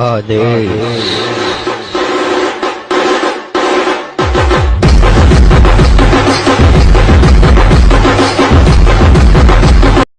Uh, oh, Ade.